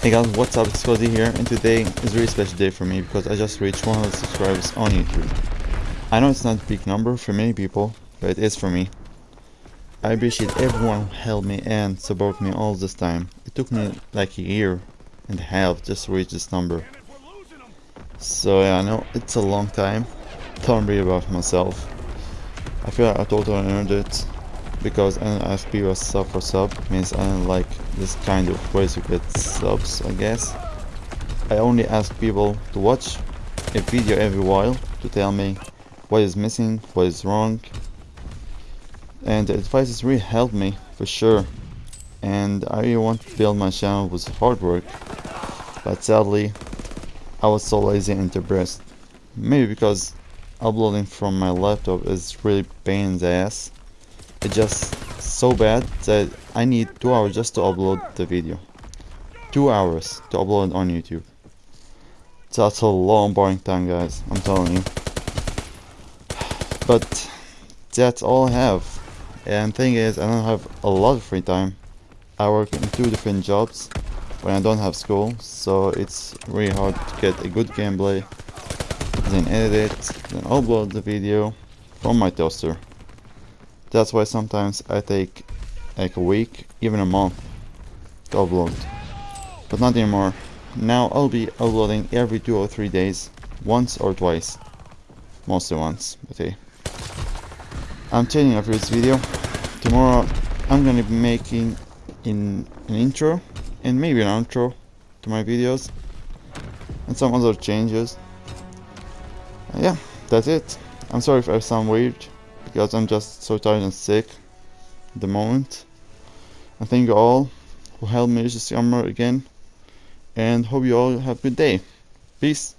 Hey guys, what's up? It's Cozy here, and today is a really special day for me because I just reached 100 subscribers on YouTube. I know it's not a big number for many people, but it is for me. I appreciate everyone who helped me and supported me all this time. It took me like a year and a half just to reach this number. So yeah, I know it's a long time. Don't worry about myself. I feel like I totally earned it because NFP was sub for sub means I don't like this kind of ways to get subs I guess. I only ask people to watch a video every while to tell me what is missing, what is wrong. And the advice has really helped me for sure. And I really want to build my channel with hard work. But sadly I was so lazy and depressed. Maybe because uploading from my laptop is really pain in the ass it's just so bad that I need 2 hours just to upload the video. 2 hours to upload on YouTube. That's a long boring time guys, I'm telling you. But that's all I have. And thing is, I don't have a lot of free time. I work in two different jobs when I don't have school, so it's really hard to get a good gameplay, then edit it, then upload the video from my toaster. That's why sometimes I take like a week, even a month to upload. But not anymore. Now I'll be uploading every two or three days, once or twice. Mostly once, but hey. I'm changing up this video. Tomorrow I'm gonna be making in an intro and maybe an outro to my videos and some other changes. Yeah, that's it. I'm sorry if I sound weird because I'm just so tired and sick at the moment. I thank you all who helped me reach this number again and hope you all have a good day. Peace.